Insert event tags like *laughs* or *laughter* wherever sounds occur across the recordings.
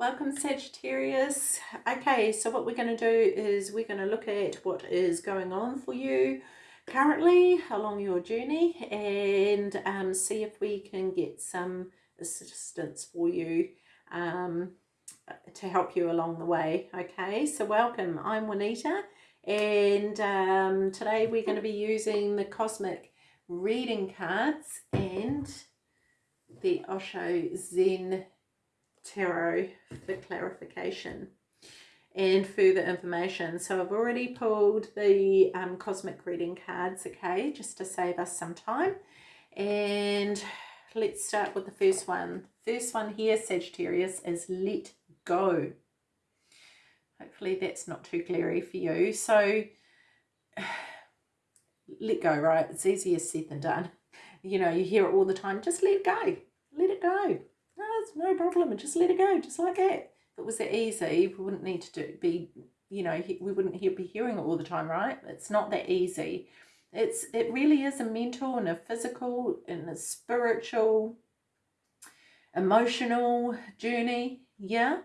Welcome Sagittarius. Okay, so what we're going to do is we're going to look at what is going on for you currently along your journey and um, see if we can get some assistance for you um, to help you along the way. Okay, so welcome. I'm Juanita and um, today we're going to be using the Cosmic Reading Cards and the Osho Zen Tarot for clarification and further information. So I've already pulled the um, cosmic reading cards, okay, just to save us some time. And let's start with the first one. First one here, Sagittarius, is let go. Hopefully that's not too glary for you. So *sighs* let go, right? It's easier said than done. You know, you hear it all the time. Just let go. Let it go. It's no problem. And just let it go, just like that. If it was that easy, we wouldn't need to do, be, you know, we wouldn't be hearing it all the time, right? It's not that easy. It's It really is a mental and a physical and a spiritual, emotional journey, yeah?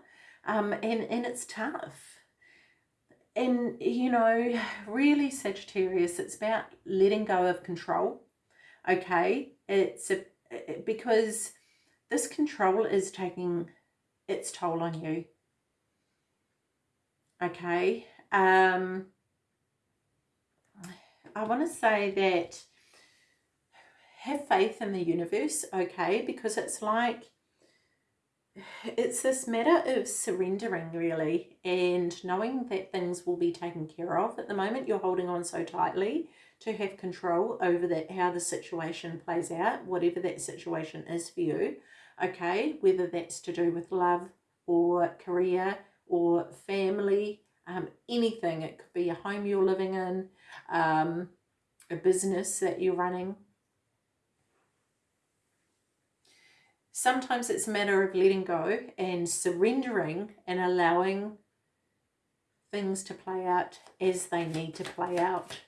Um, and, and it's tough and you know really Sagittarius it's about letting go of control okay it's a, because this control is taking its toll on you. Okay um I want to say that have faith in the universe okay because it's like it's this matter of surrendering really and knowing that things will be taken care of. At the moment you're holding on so tightly to have control over that how the situation plays out whatever that situation is for you okay whether that's to do with love or career or family um, anything it could be a home you're living in um, a business that you're running Sometimes it's a matter of letting go and surrendering and allowing things to play out as they need to play out.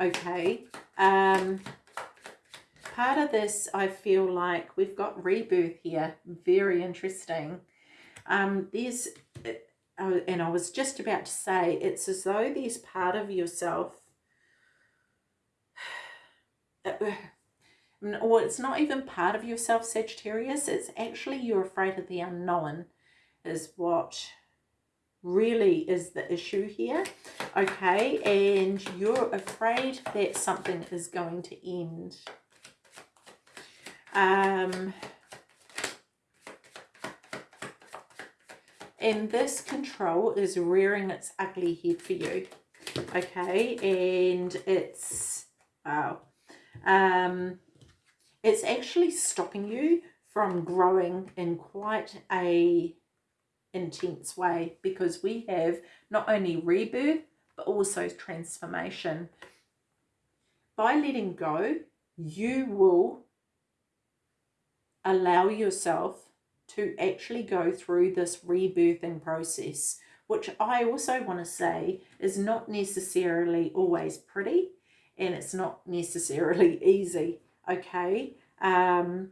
Okay. Um, part of this, I feel like we've got rebirth here. Very interesting. Um, there's, uh, and I was just about to say, it's as though there's part of yourself *sighs* uh, or it's not even part of yourself, Sagittarius. It's actually you're afraid of the unknown is what really is the issue here. Okay, and you're afraid that something is going to end. Um, and this control is rearing its ugly head for you. Okay, and it's, wow. Um, it's actually stopping you from growing in quite a intense way because we have not only rebirth but also transformation. By letting go, you will allow yourself to actually go through this rebirthing process, which I also want to say is not necessarily always pretty and it's not necessarily *laughs* easy okay? Um,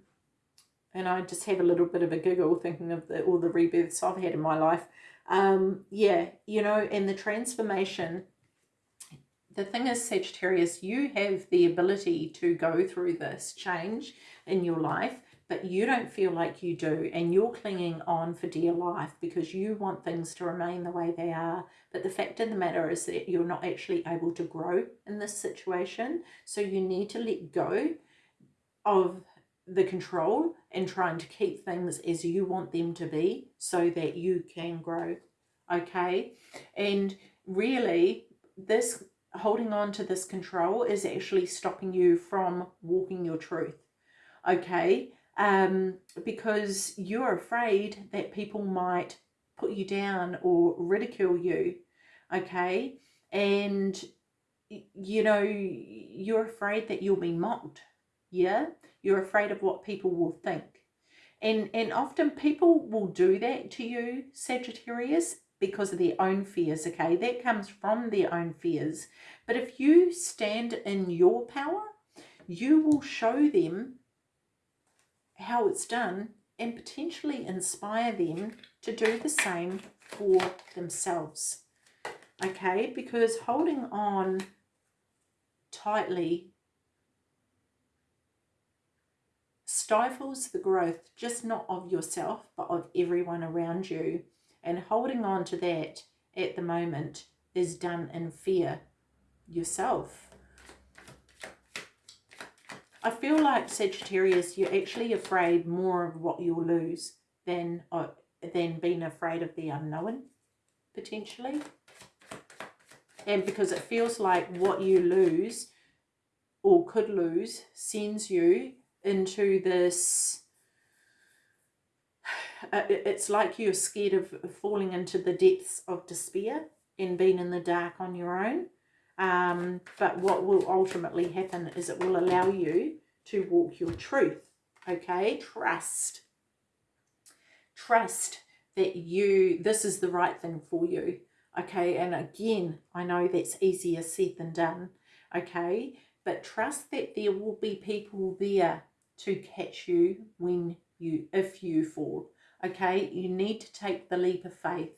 and I just have a little bit of a giggle thinking of the, all the rebirths I've had in my life. Um, yeah you know and the transformation the thing is Sagittarius you have the ability to go through this change in your life but you don't feel like you do and you're clinging on for dear life because you want things to remain the way they are. But the fact of the matter is that you're not actually able to grow in this situation so you need to let go of the control and trying to keep things as you want them to be so that you can grow okay? And really this holding on to this control is actually stopping you from walking your truth okay um because you're afraid that people might put you down or ridicule you okay? And you know you're afraid that you'll be mocked yeah? You're afraid of what people will think. And and often people will do that to you Sagittarius because of their own fears okay? That comes from their own fears. But if you stand in your power you will show them how it's done and potentially inspire them to do the same for themselves. Okay, because holding on tightly stifles the growth just not of yourself but of everyone around you and holding on to that at the moment is done in fear yourself I feel like Sagittarius you're actually afraid more of what you'll lose than uh, than being afraid of the unknown potentially. And because it feels like what you lose or could lose sends you into this *sighs* it's like you're scared of falling into the depths of despair and being in the dark on your own um, but what will ultimately happen is it will allow you to walk your truth okay? Trust. Trust that you this is the right thing for you okay? And again i know that's easier said than done okay? But trust that there will be people there to catch you when you if you fall okay? You need to take the leap of faith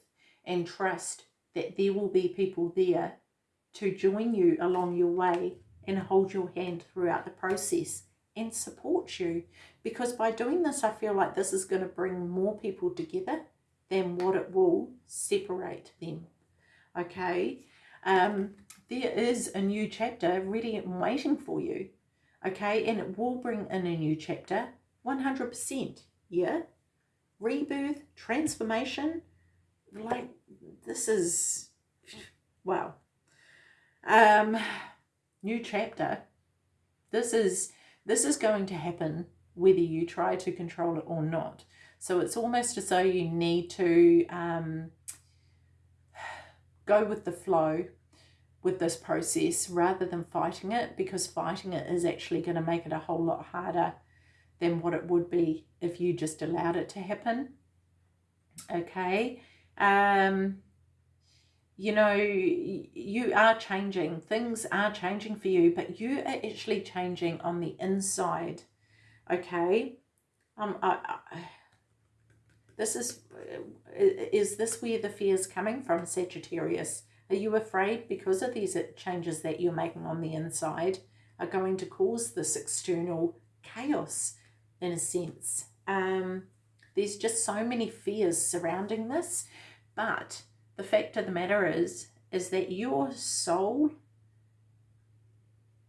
and trust that there will be people there to join you along your way and hold your hand throughout the process and support you. Because by doing this I feel like this is going to bring more people together than what it will separate them. Okay? Um there is a new chapter ready and waiting for you. Okay? And it will bring in a new chapter 100% yeah? Rebirth transformation like this is wow um new chapter. This is this is going to happen whether you try to control it or not. So it's almost as though you need to um go with the flow with this process rather than fighting it because fighting it is actually going to make it a whole lot harder than what it would be if you just allowed it to happen. Okay um you know you are changing things are changing for you but you are actually changing on the inside okay um I, I this is, is this where the fear is coming from, Sagittarius? Are you afraid because of these changes that you're making on the inside are going to cause this external chaos in a sense? Um, there's just so many fears surrounding this, but the fact of the matter is, is that your soul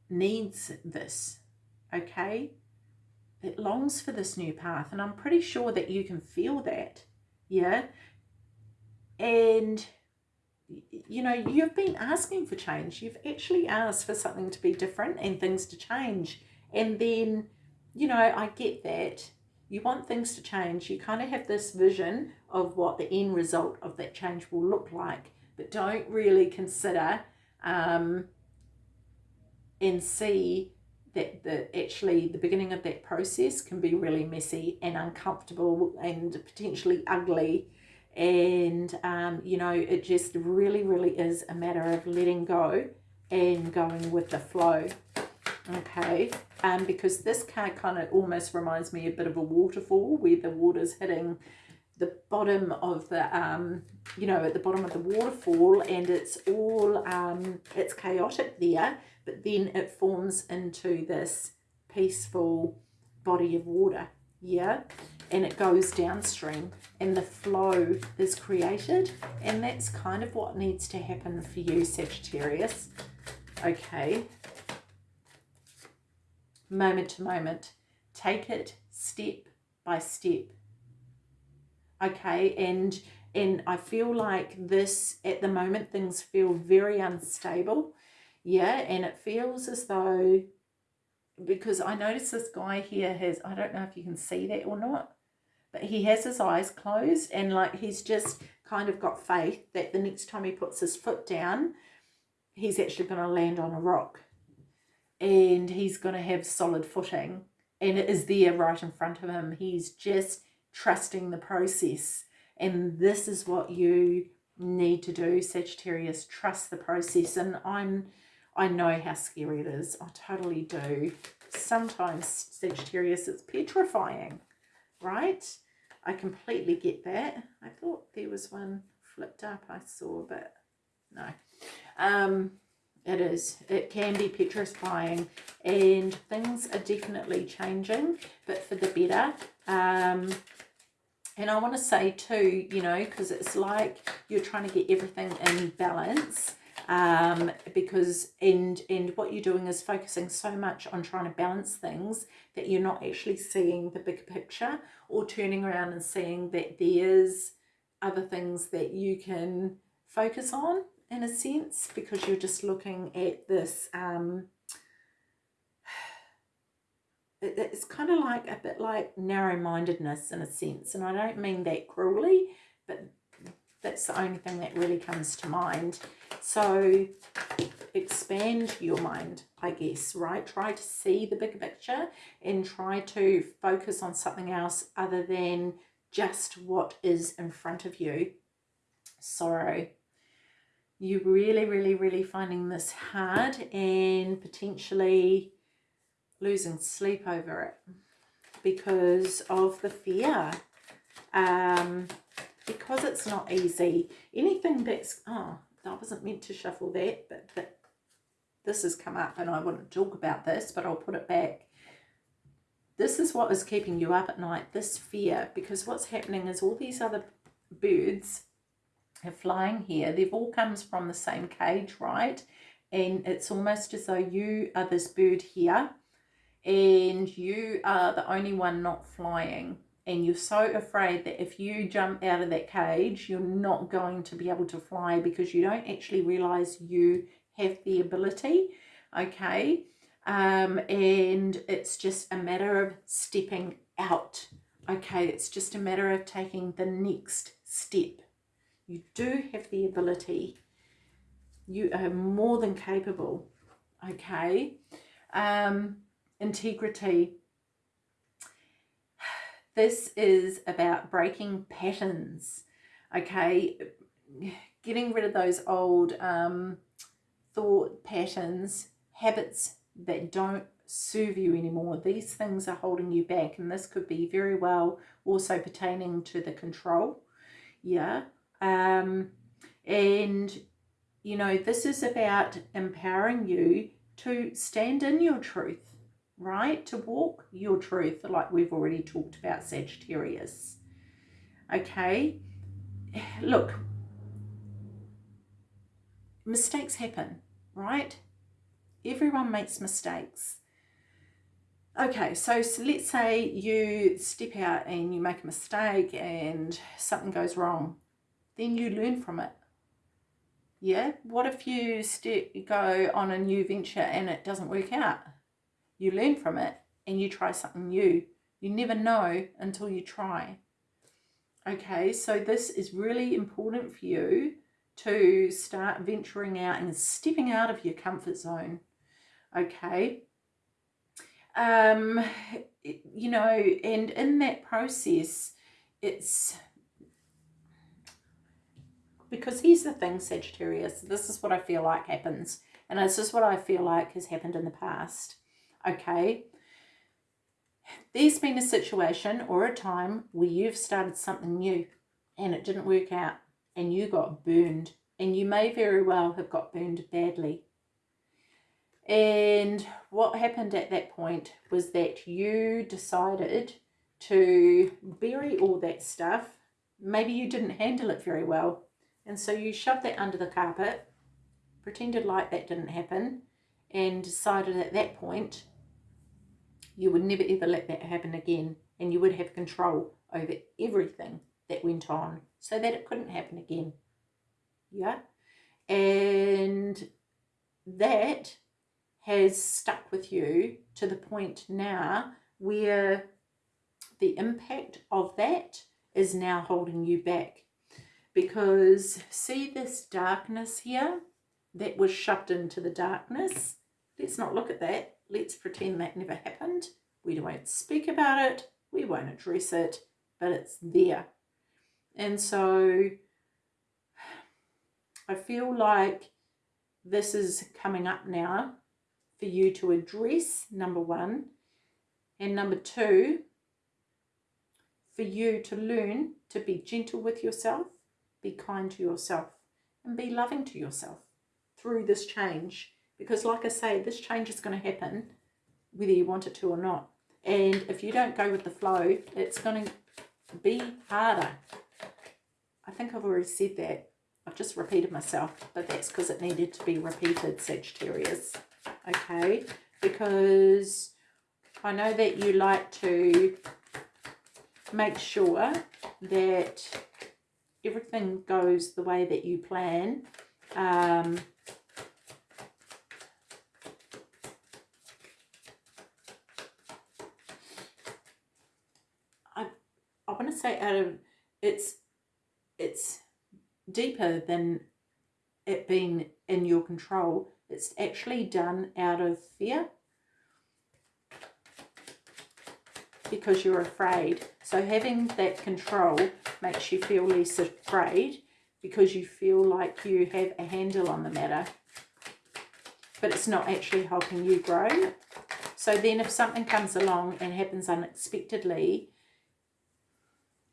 needs this, okay? it longs for this new path and I'm pretty sure that you can feel that yeah? And you know you've been asking for change. You've actually asked for something to be different and things to change. And then you know I get that you want things to change you kind of have this vision of what the end result of that change will look like but don't really consider um, and see that the actually the beginning of that process can be really messy and uncomfortable and potentially ugly. And um, you know it just really really is a matter of letting go and going with the flow. Okay um, because this card kind of almost reminds me a bit of a waterfall where the water's hitting the bottom of the um you know at the bottom of the waterfall and it's all um it's chaotic there but then it forms into this peaceful body of water yeah and it goes downstream and the flow is created and that's kind of what needs to happen for you Sagittarius. Okay moment to moment. Take it step by step. Okay and and I feel like this at the moment things feel very unstable. Yeah and it feels as though because I notice this guy here has I don't know if you can see that or not but he has his eyes closed and like he's just kind of got faith that the next time he puts his foot down he's actually going to land on a rock and he's going to have solid footing and it is there right in front of him he's just trusting the process and this is what you need to do Sagittarius trust the process and I'm I know how scary it is. I totally do. Sometimes, Sagittarius, it's petrifying, right? I completely get that. I thought there was one flipped up I saw, but no. Um, it is. It can be petrifying and things are definitely changing, but for the better. Um, and I want to say too, you know, because it's like you're trying to get everything in balance um, because and and what you're doing is focusing so much on trying to balance things that you're not actually seeing the bigger picture or turning around and seeing that there's other things that you can focus on in a sense because you're just looking at this um, *sighs* it's kind of like a bit like narrow-mindedness in a sense and I don't mean that cruelly but that's the only thing that really comes to mind. So expand your mind I guess right? Try to see the bigger picture and try to focus on something else other than just what is in front of you. Sorrow you really really really finding this hard and potentially losing sleep over it because of the fear. Um because it's not easy. Anything that's oh i wasn't meant to shuffle that but but this has come up and i want to talk about this but i'll put it back. This is what is keeping you up at night this fear because what's happening is all these other birds flying here. They've all comes from the same cage right? And it's almost as though you are this bird here and you are the only one not flying. And you're so afraid that if you jump out of that cage you're not going to be able to fly because you don't actually realize you have the ability okay? Um, and it's just a matter of stepping out okay? It's just a matter of taking the next step you do have the ability you are more than capable okay um integrity. This is about breaking patterns, okay? Getting rid of those old um, thought patterns, habits that don't serve you anymore. These things are holding you back and this could be very well also pertaining to the control. Yeah. Um, and, you know, this is about empowering you to stand in your truth right? To walk your truth, like we've already talked about Sagittarius. Okay, look, mistakes happen, right? Everyone makes mistakes. Okay, so, so let's say you step out and you make a mistake and something goes wrong. Then you learn from it. Yeah, what if you step, go on a new venture and it doesn't work out? You learn from it and you try something new. You never know until you try. Okay, so this is really important for you to start venturing out and stepping out of your comfort zone. Okay. Um, you know, and in that process, it's because here's the thing, Sagittarius, this is what I feel like happens. And this is what I feel like has happened in the past okay? There's been a situation or a time where you've started something new and it didn't work out and you got burned and you may very well have got burned badly. And what happened at that point was that you decided to bury all that stuff. Maybe you didn't handle it very well. And so you shoved that under the carpet, pretended like that didn't happen, and decided at that point you would never ever let that happen again and you would have control over everything that went on so that it couldn't happen again. Yeah. And that has stuck with you to the point now where the impact of that is now holding you back. Because see this darkness here that was shoved into the darkness? Let's not look at that. Let's pretend that never happened. We won't speak about it. We won't address it, but it's there. And so I feel like this is coming up now for you to address, number one. And number two, for you to learn to be gentle with yourself be kind to yourself and be loving to yourself through this change. Because like I say, this change is going to happen whether you want it to or not. And if you don't go with the flow, it's going to be harder. I think I've already said that. I've just repeated myself, but that's because it needed to be repeated, Sagittarius. Okay, because I know that you like to make sure that everything goes the way that you plan. Um, I, I want to say out of it's it's deeper than it being in your control. It's actually done out of fear because you're afraid. So having that control makes you feel less afraid because you feel like you have a handle on the matter. But it's not actually helping you grow. So then if something comes along and happens unexpectedly,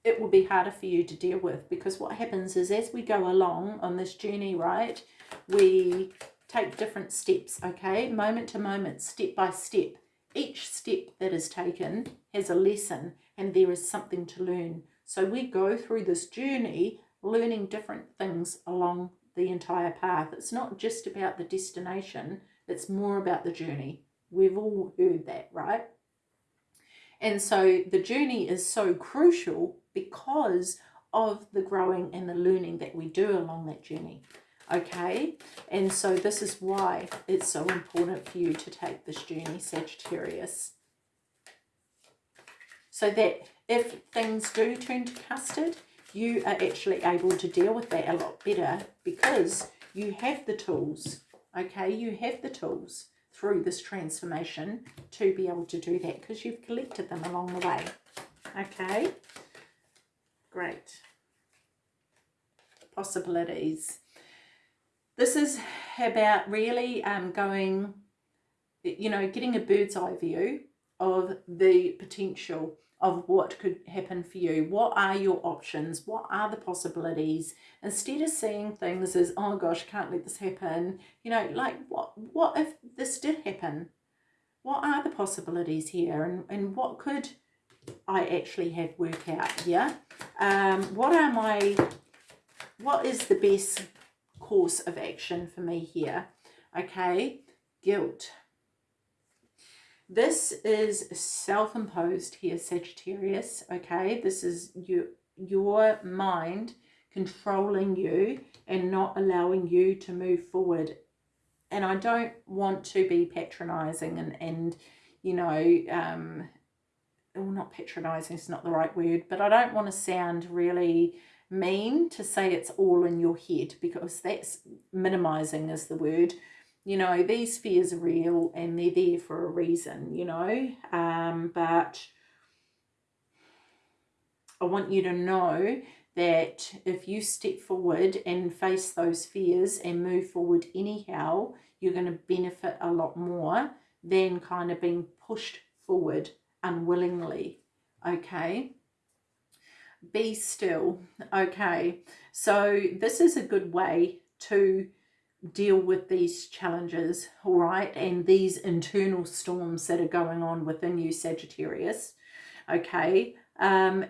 it will be harder for you to deal with because what happens is as we go along on this journey, right, we take different steps, okay, moment to moment, step by step. Each step that is taken has a lesson and there is something to learn. So we go through this journey learning different things along the entire path. It's not just about the destination, it's more about the journey. We've all heard that, right? And so the journey is so crucial because of the growing and the learning that we do along that journey. Okay, and so this is why it's so important for you to take this journey, Sagittarius. So that if things do turn to custard, you are actually able to deal with that a lot better because you have the tools, okay? You have the tools through this transformation to be able to do that because you've collected them along the way, okay? Great. Possibilities. This is about really um, going, you know, getting a bird's eye view of the potential of what could happen for you. What are your options? What are the possibilities? Instead of seeing things as, oh gosh, can't let this happen. You know, like what, what if this did happen? What are the possibilities here? And, and what could I actually have work out here. Um, what are my, what is the best course of action for me here? Okay, guilt. This is self-imposed here, Sagittarius, okay? This is your, your mind controlling you and not allowing you to move forward. And I don't want to be patronizing and, and you know, um, well, not patronizing is not the right word, but I don't want to sound really mean to say it's all in your head because that's minimizing is the word. You know, these fears are real and they're there for a reason, you know, um, but I want you to know that if you step forward and face those fears and move forward anyhow, you're going to benefit a lot more than kind of being pushed forward unwillingly, okay? Be still, okay? So this is a good way to deal with these challenges, all right, and these internal storms that are going on within you, Sagittarius, okay? Um,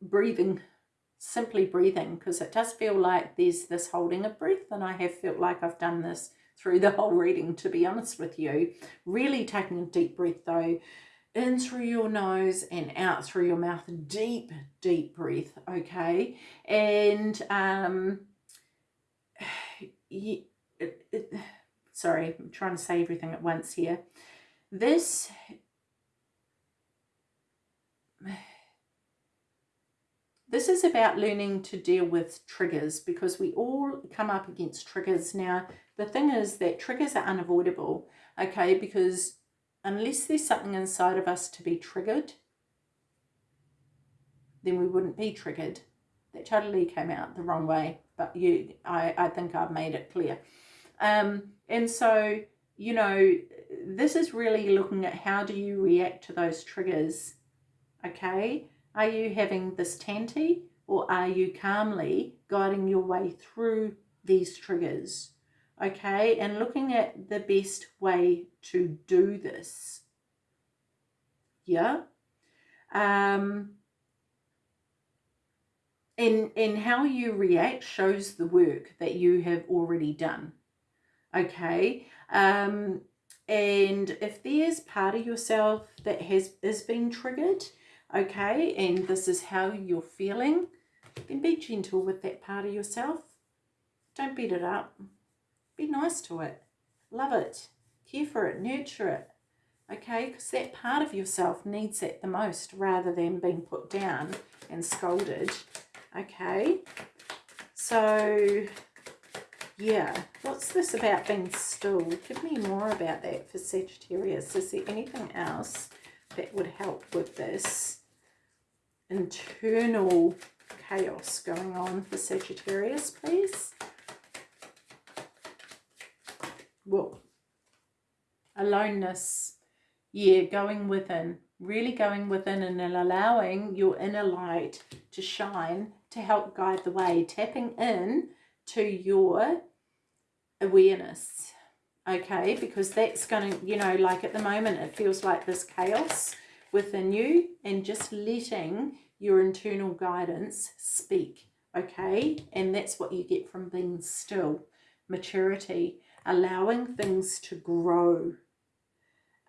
breathing, simply breathing, because it does feel like there's this holding of breath, and I have felt like I've done this through the whole reading, to be honest with you. Really taking a deep breath, though, in through your nose and out through your mouth. Deep, deep breath, okay? And, um, *sighs* it, it, sorry, I'm trying to say everything at once here. This, *sighs* this is about learning to deal with triggers because we all come up against triggers. Now, the thing is that triggers are unavoidable, okay, because unless there's something inside of us to be triggered, then we wouldn't be triggered. That totally came out the wrong way, but you, I, I think I've made it clear. Um, and so, you know, this is really looking at how do you react to those triggers, okay? Are you having this tanty or are you calmly guiding your way through these triggers? Okay, and looking at the best way to do this. Yeah. Um, and, and how you react shows the work that you have already done. Okay. Um, and if there's part of yourself that has is being triggered, okay, and this is how you're feeling, then be gentle with that part of yourself. Don't beat it up. Be nice to it. Love it. Care for it. Nurture it. Okay, because that part of yourself needs it the most rather than being put down and scolded. Okay, so yeah, what's this about being still? Give me more about that for Sagittarius. Is there anything else that would help with this internal chaos going on for Sagittarius, please? Well, aloneness. Yeah, going within. Really going within and allowing your inner light to shine to help guide the way. Tapping in to your awareness okay because that's going to you know like at the moment it feels like this chaos within you and just letting your internal guidance speak okay and that's what you get from being still maturity allowing things to grow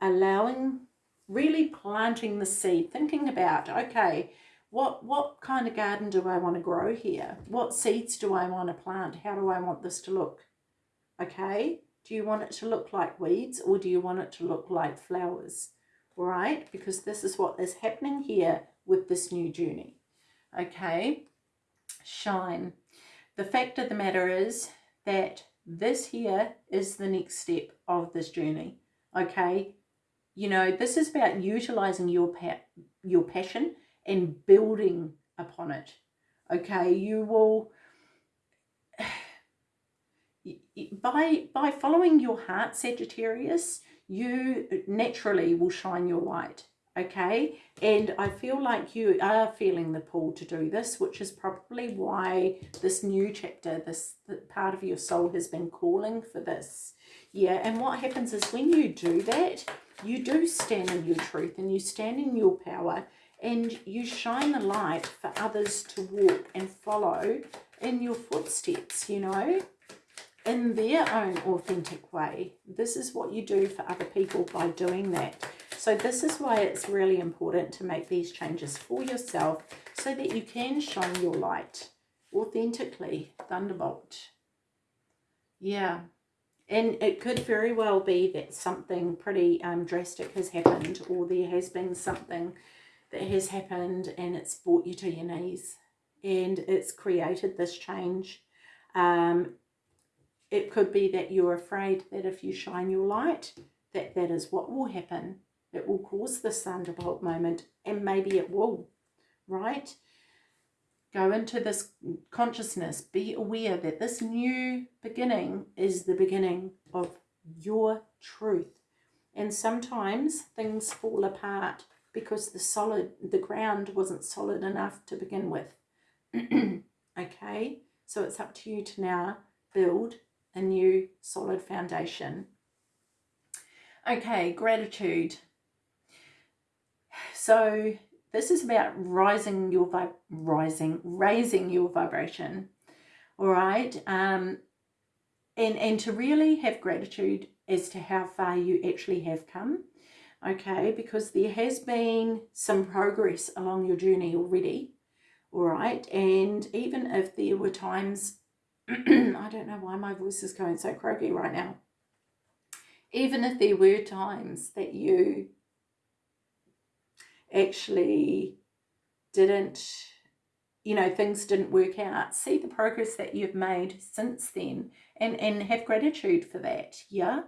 allowing really planting the seed thinking about okay what what kind of garden do I want to grow here? What seeds do I want to plant? How do I want this to look? Okay, do you want it to look like weeds or do you want it to look like flowers? Right, because this is what is happening here with this new journey. Okay, shine. The fact of the matter is that this here is the next step of this journey. Okay, you know, this is about utilizing your pa your passion and building upon it. Okay, you will *sighs* by by following your heart Sagittarius, you naturally will shine your light. Okay, and I feel like you are feeling the pull to do this, which is probably why this new chapter, this part of your soul has been calling for this. Yeah, and what happens is when you do that, you do stand in your truth and you stand in your power and you shine the light for others to walk and follow in your footsteps, you know, in their own authentic way. This is what you do for other people by doing that. So this is why it's really important to make these changes for yourself so that you can shine your light authentically. Thunderbolt. Yeah. And it could very well be that something pretty um, drastic has happened or there has been something that has happened and it's brought you to your knees and it's created this change. Um, it could be that you're afraid that if you shine your light, that that is what will happen. It will cause this thunderbolt moment and maybe it will, right? Go into this consciousness. Be aware that this new beginning is the beginning of your truth. And sometimes things fall apart because the solid, the ground wasn't solid enough to begin with. *clears throat* okay, so it's up to you to now build a new solid foundation. Okay, gratitude. So this is about rising your vi rising, raising your vibration. All right. Um, and, and to really have gratitude as to how far you actually have come okay, because there has been some progress along your journey already, all right, and even if there were times, *clears throat* I don't know why my voice is going so croaky right now, even if there were times that you actually didn't, you know, things didn't work out, see the progress that you've made since then and, and have gratitude for that, yeah?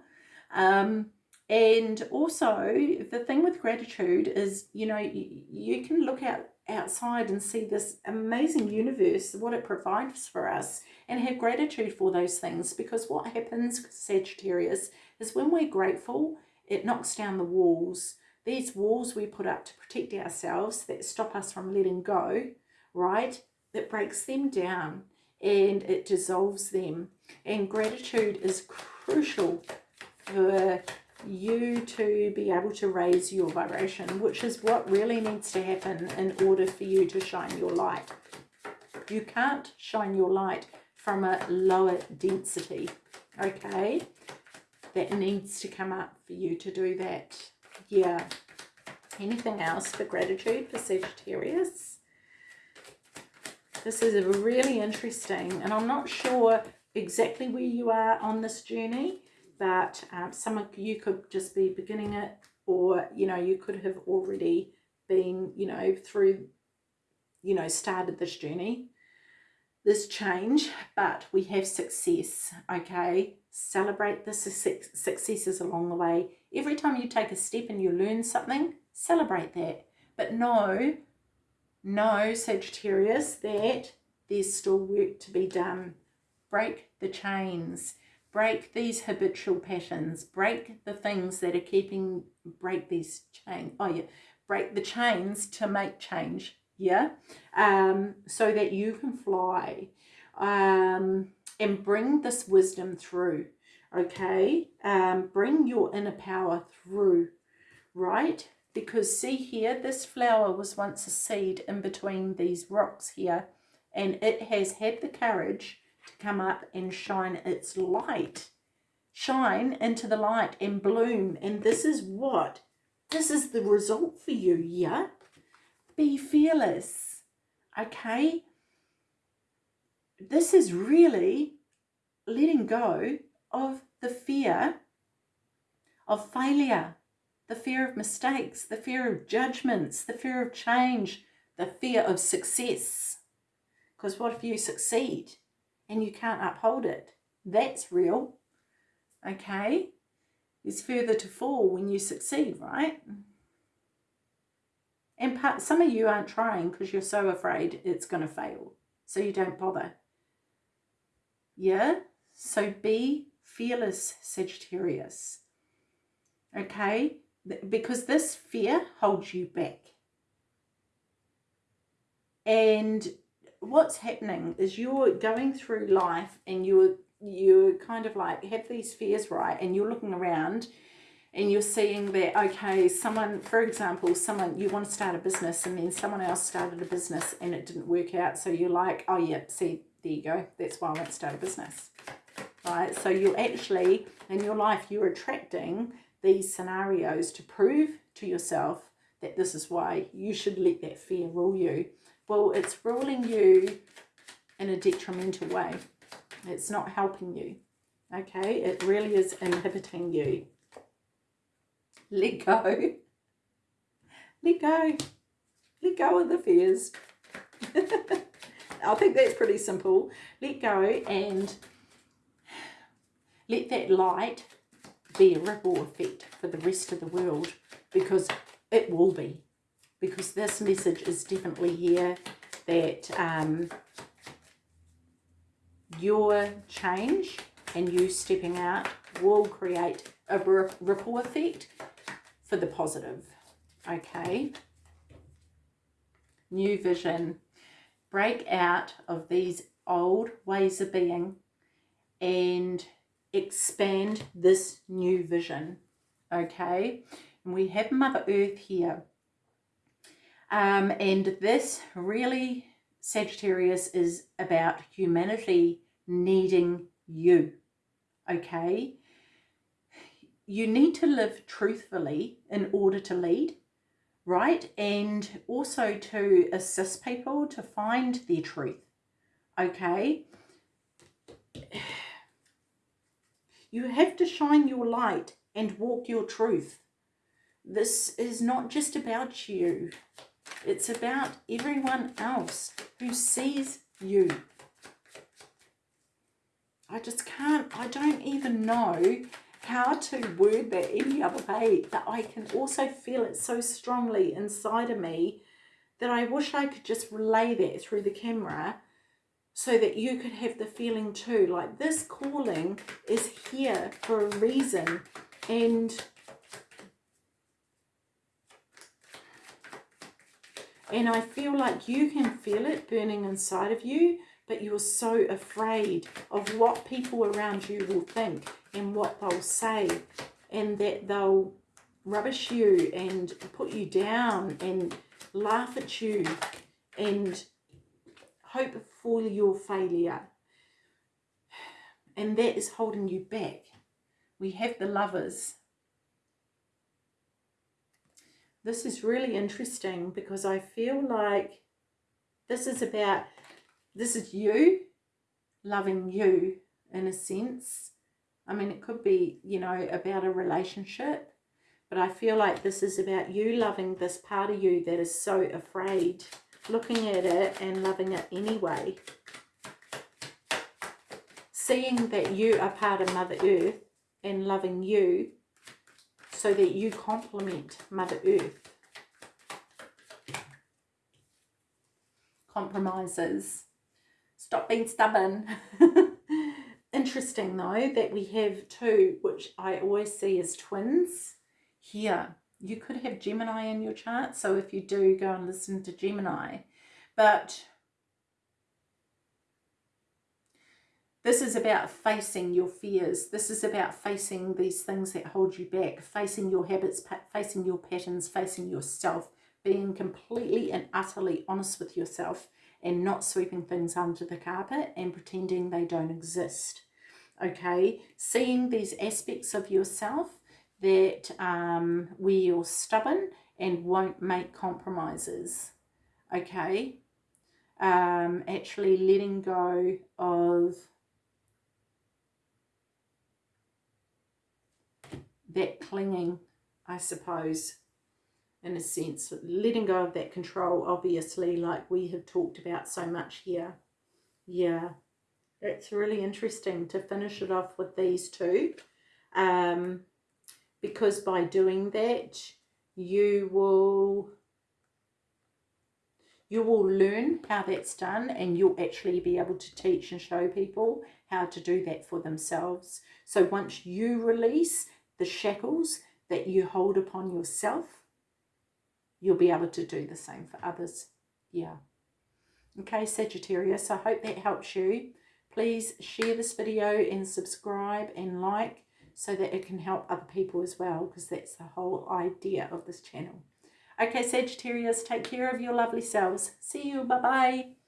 Um, and also, the thing with gratitude is, you know, you, you can look out outside and see this amazing universe, what it provides for us, and have gratitude for those things. Because what happens, Sagittarius, is when we're grateful, it knocks down the walls. These walls we put up to protect ourselves that stop us from letting go, right? it breaks them down and it dissolves them. And gratitude is crucial for you to be able to raise your vibration, which is what really needs to happen in order for you to shine your light. You can't shine your light from a lower density, okay? That needs to come up for you to do that. Yeah. Anything else for gratitude for Sagittarius? This is a really interesting, and I'm not sure exactly where you are on this journey, but um, some of you could just be beginning it, or, you know, you could have already been, you know, through, you know, started this journey, this change, but we have success, okay? Celebrate the successes along the way. Every time you take a step and you learn something, celebrate that. But know know, Sagittarius, that there's still work to be done. Break the chains. Break these habitual patterns. Break the things that are keeping, break these chains. Oh, yeah. Break the chains to make change. Yeah. Um, so that you can fly. Um, and bring this wisdom through. Okay. Um, bring your inner power through. Right because see here this flower was once a seed in between these rocks here and it has had the courage to come up and shine its light shine into the light and bloom and this is what this is the result for you yeah be fearless okay this is really letting go of the fear of failure the fear of mistakes, the fear of judgments, the fear of change, the fear of success. Because what if you succeed and you can't uphold it? That's real. Okay? It's further to fall when you succeed, right? And part, some of you aren't trying because you're so afraid it's going to fail. So you don't bother. Yeah? So be fearless, Sagittarius. Okay? because this fear holds you back. And what's happening is you're going through life and you're you're kind of like have these fears right and you're looking around and you're seeing that okay someone for example someone you want to start a business and then someone else started a business and it didn't work out so you're like oh yeah see there you go that's why I want to start a business right so you're actually in your life you're attracting these scenarios to prove to yourself that this is why you should let that fear rule you. Well, it's ruling you in a detrimental way. It's not helping you. Okay, it really is inhibiting you. *laughs* Let go. Let go. Let go of the fears. *laughs* I think that's pretty simple. Let go and let that light be a ripple effect for the rest of the world because it will be. Because this message is definitely here that um, your change and you stepping out will create a ripple effect for the positive. Okay. New vision. Break out of these old ways of being and expand this new vision. Okay, and we have Mother Earth here. Um, and this really, Sagittarius, is about humanity needing you. Okay, you need to live truthfully in order to lead, right? And also to assist people to find their truth. Okay *sighs* you have to shine your light and walk your truth. This is not just about you. It's about everyone else who sees you. I just can't, I don't even know how to word that any other way, but I can also feel it so strongly inside of me that I wish I could just relay that through the camera so that you could have the feeling too. Like this calling is here for a reason and And I feel like you can feel it burning inside of you, but you're so afraid of what people around you will think and what they'll say and that they'll rubbish you and put you down and laugh at you and hope for your failure. And that is holding you back. We have the lovers. This is really interesting because I feel like this is about, this is you loving you in a sense. I mean, it could be, you know, about a relationship, but I feel like this is about you loving this part of you that is so afraid, looking at it and loving it anyway. Seeing that you are part of Mother Earth and loving you so that you complement Mother Earth. Compromises. Stop being stubborn. *laughs* Interesting though that we have two, which I always see as twins here. You could have Gemini in your chart, so if you do, go and listen to Gemini. But this is about facing your fears. This is about facing these things that hold you back, facing your habits, facing your patterns, facing yourself, being completely and utterly honest with yourself and not sweeping things under the carpet and pretending they don't exist. Okay, seeing these aspects of yourself that um, where you're stubborn and won't make compromises. Okay, um, actually letting go of that clinging, I suppose, in a sense, letting go of that control, obviously, like we have talked about so much here. Yeah, it's really interesting to finish it off with these two. Um, because by doing that, you will you will learn how that's done and you'll actually be able to teach and show people how to do that for themselves. So once you release the shackles that you hold upon yourself, you'll be able to do the same for others. Yeah. Okay, Sagittarius, I hope that helps you. Please share this video and subscribe and like so that it can help other people as well because that's the whole idea of this channel. Okay, Sagittarius, take care of your lovely selves. See you. Bye-bye.